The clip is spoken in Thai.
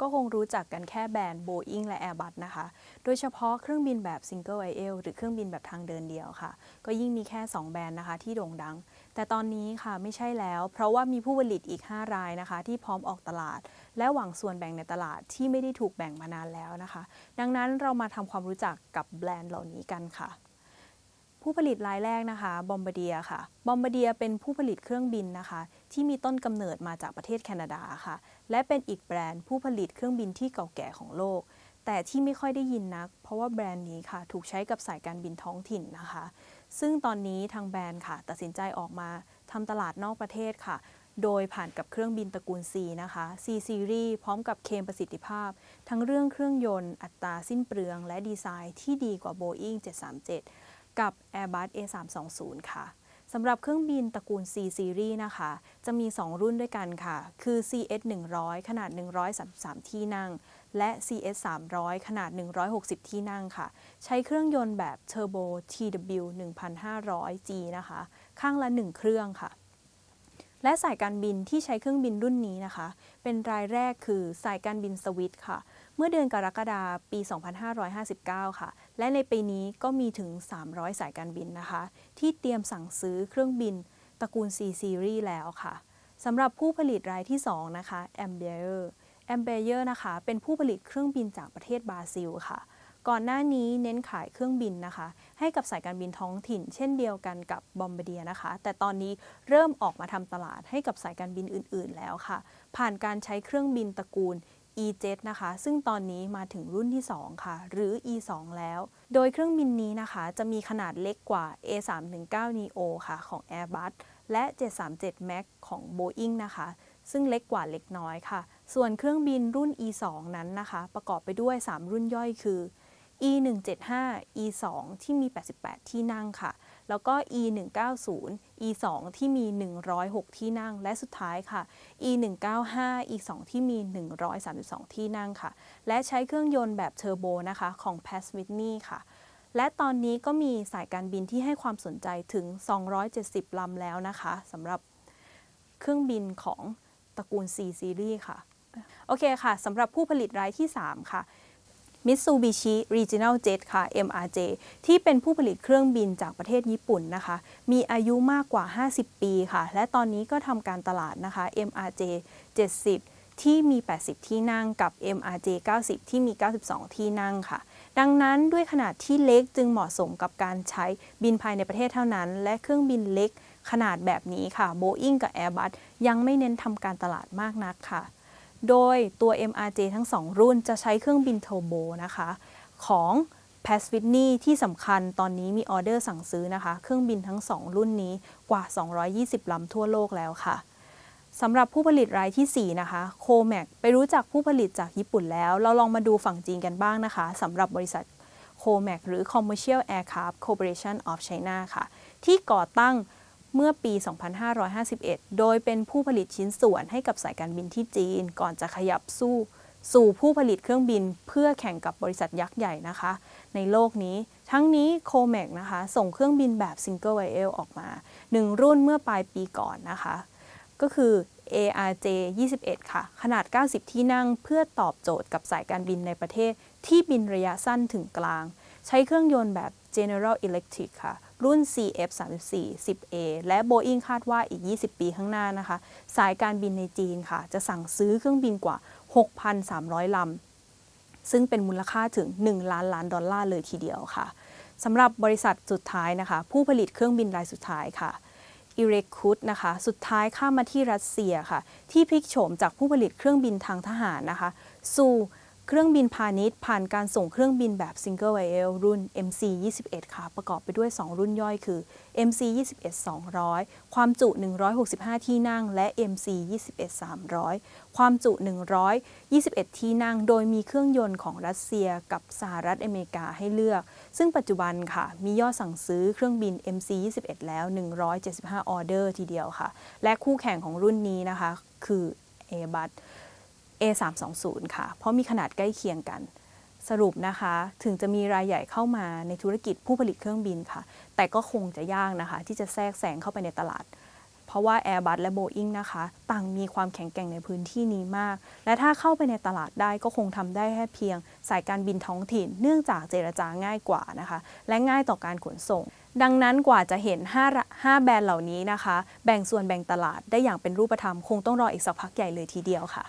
ก็คงรู้จักกันแค่แบรนด์ Boeing และ Airbus นะคะ โดยเฉพาะเครื่องบินแบบ Single Aisle หรือเครื่องบินแบบทางเดินเดียวค่ะ ก็ยิ่งมีแค่ 2 แบรนด์นะคะที่โด่งดัง แต่ตอนนี้ค่ะไม่ใช่แล้ว เพราะว่ามีผู้ผลิตอีก 5 รายนะคะ ที่พร้อมออกตลาด และหวังส่วนแบ่งในตลาดที่ไม่ได้ถูกแบ่งมานานแล้วนะคะ ดังนั้นเรามาทำความรู้จักกับแบรนด์เหล่านี้กันค่ะ ผู้ผลิตรายแรกนะคะบอมบเดียค่ะบอมบเดียเป็นผู้ผลิตเครื่องบินนะคะ ที่มีต้นกำเนิดมาจากประเทศแคนาดาค่ะ และเป็นอีกแบรนด์ผู้ผลิตเครื่องบินที่เก่าแก่ของโลก แต่ที่ไม่ค่อยได้ยินนัก เพราะว่าแบรนด์นี้ค่ะ ถูกใช้กับสายการบินท้องถิ่นนะคะ ซึ่งตอนนี้ทางแบรนด์ค่ะ ตัดสินใจออกมาทำตลาดนอกประเทศค่ะ โดยผ่านกับเครื่องบินตระกูล C นะคะ C Series พร้อมกับเคมประสิทธิภาพ ทั้งเรื่องเครื่องยนต์ อัตราสิ้นเปลือง และดีไซน์ที่ดีกว่า Boeing 737 กับ Airbus A320 ค่ะสำหรับเครื่องบินตระกูล C Series นะคะ จะมี 2 รุ่นด้วยกันค่ะ คือ CS 100 ขนาด 133 ที่นั่ง และ CS 300 ขนาด 160 ที่นั่งค่ะ ใช้เครื่องยนต์แบบ Turbo TW 1500G นะคะ ข้างละ 1 เครื่องค่ะ และสายการบินที่ใช้เครื่องบินรุ่นนี้นะคะ เป็นรายแรกคือสายการบินสวิตค่ะ เมื่อเดือนกรกฎาคมปี 2559 ค่ะ และในปีนี้ก็มีถึง 300 สายการบินนะคะ ที่เตรียมสั่งซื้อเครื่องบินตระกูล C Series แล้วค่ะสำหรับผู้ผลิตรายที่ 2 นะคะ a m b e r a m b e r นะคะ เป็นผู้ผลิตเครื่องบินจากประเทศบราซิลค่ะ ก่อนหน้านี้เน้นขายเครื่องบินนะคะ ให้กับสายการบินท้องถิ่น เช่นเดียวกันกับบอมบเดียนะคะ แต่ตอนนี้เริ่มออกมาทำตลาดให้กับสายการบินอื่น ๆ แล้วค่ะ ผ่านการใช้เครื่องบินตระกูล E7 นะคะ ซึ่งตอนนี้มาถึงรุ่นที่ 2 ค่ะ หรือ E2 แล้ว โดยเครื่องบินนี้นะคะจะมีขนาดเล็กกว่า A319 neo ค่ะ ของ Airbus และ 737 MAX ของ Boeing นะคะ ซึ่งเล็กกว่าเล็กน้อยค่ะ ส่วนเครื่องบินรุ่น E2 นั้นนะคะ ประกอบไปด้วย 3 รุ่นย่อยคือ E175 E2 ที่มี 88 ที่นั่งค่ะ แล้วก็ E190 E2 ที่มี 106 ที่นั่ง และสุดท้ายค่ะ E195 E2 ที่มี 132 ที่นั่งค่ะ และใช้เครื่องยนต์แบบเทอร์โบนะคะของ p a s w i t n e y ค่ะและตอนนี้ก็มีสายการบินที่ให้ความสนใจถึง 270 ลำแล้วนะคะสำหรับเครื่องบินของตระกูล C Series ค่ะ โอเคค่ะสำหรับผู้ผลิตรายที่ 3 ค่ะ Mitsubishi Regional Jet ค่ะ MRJ ที่เป็นผู้ผลิตเครื่องบินจากประเทศญี่ปุ่นนะคะ มีอายุมากกว่า 50 ปีค่ะ และตอนนี้ก็ทำการตลาดนะคะ MRJ 70ที่มี 80 ที่นั่งกับ MRJ 90 ที่มี 92 ที่นั่งค่ะ ดังนั้นด้วยขนาดที่เล็กจึงเหมาะสมกับการใช้บินภายในประเทศเท่านั้น และเครื่องบินเล็กขนาดแบบนี้ค่ะ Boeing กับ Airbus ยังไม่เน้นทำการตลาดมากนักค่ะ โดยตัว MRJ ทั้ง 2 รุ่นจะใช้เครื่องบินเทอร์โบนะคะ ของ p a s w i t n e y ที่สำคัญตอนนี้มีออเดอร์สั่งซื้อนะคะ เครื่องบินทั้ง 2 รุ่นนี้กว่า 220 ลำทั่วโลกแล้วค่ะสำหรับผู้ผลิตรายที่ 4 นะคะโคแมกไปรู้จักผู้ผลิตจากญี่ปุ่นแล้ว เราลองมาดูฝั่งจีนกันบ้างนะคะสำหรับบริษัทโคแมกหรือ Commercial Aircraft Corporation of China ค่ะ ที่ก่อตั้ง เมื่อปี 2551 โดยเป็นผู้ผลิตชิ้นส่วนให้กับสายการบินที่จีน ก่อนจะขยับสู้ สู่ผู้ผลิตเครื่องบิน เพื่อแข่งกับบริษัทยักษ์ใหญ่นะคะ ในโลกนี้ ทั้งนี้โคแมกนะคะ ส่งเครื่องบินแบบ Single Aisle ออกมา 1 รุ่นเมื่อปลายปีก่อนนะคะ ก็คือ ARJ 21 ค่ะ ขนาด 90 ที่นั่งเพื่อตอบโจทย์กับสายการบินในประเทศที่บินระยะสั้นถึงกลาง ใช้เครื่องยนต์แบบ General Electric ค่ะ รุ่น CF34 10A และ Boeing คาดว่าอีก 20 ปีข้างหน้านะคะ สายการบินในจีนค่ะ จะสั่งซื้อเครื่องบินกว่า 6,300 ลำ ซึ่งเป็นมูลค่าถึง 1 ล้านล้านดอลลาร์เลยทีเดียวค่ะสำหรับบริษัทสุดท้ายนะคะ ผู้ผลิตเครื่องบินรายสุดท้ายค่ะอิเรคุตนะคะ สุดท้ายข้ามมาที่รัสเซียค่ะ ที่พลิกโฉมจากผู้ผลิตเครื่องบินทางทหารนะคะ สู่ เครื่องบินพาณิชย์ ผ่านการส่งเครื่องบินแบบ Single IL รุ่น MC 21 ค่ะ ประกอบไปด้วย 2 รุ่นย่อยคือ MC 21 200 ความจุ 165 ที่นั่ง และ MC 21 300 ความจุ 121 ที่นั่ง โดยมีเครื่องยนต์ของรัสเซียกับสหรัฐอเมริกาให้เลือก ซึ่งปัจจุบันค่ะ มียอดสั่งซื้อเครื่องบิน MC 21 แล้ว 175 ออเดอร์ทีเดียวค่ะ และคู่แข่งของรุ่นนี้นะคะ คือ Airbus A320 ค่ะ เพราะมีขนาดใกล้เคียงกัน สรุปนะคะ ถึงจะมีรายใหญ่เข้ามาในธุรกิจผู้ผลิตเครื่องบินค่ะ แต่ก็คงจะยากนะคะ ที่จะแทรกแซงเข้าไปในตลาด เพราะว่า Airbus และ Boeing นะคะ ต่างมีความแข็งแกร่งในพื้นที่นี้มาก และถ้าเข้าไปในตลาดได้ก็คงทำได้แค่เพียง สายการบินท้องถิ่น เนื่องจากเจรจาง่ายกว่านะคะ และง่ายต่อการขนส่งดังนั้นกว่าจะเห็น 5 5 แบรนด์เหล่านี้นะคะ แบ่งส่วนแบ่งตลาดได้อย่างเป็นรูปธรรม คงต้องรออีกสักพักใหญ่เลยทีเดียวค่ะ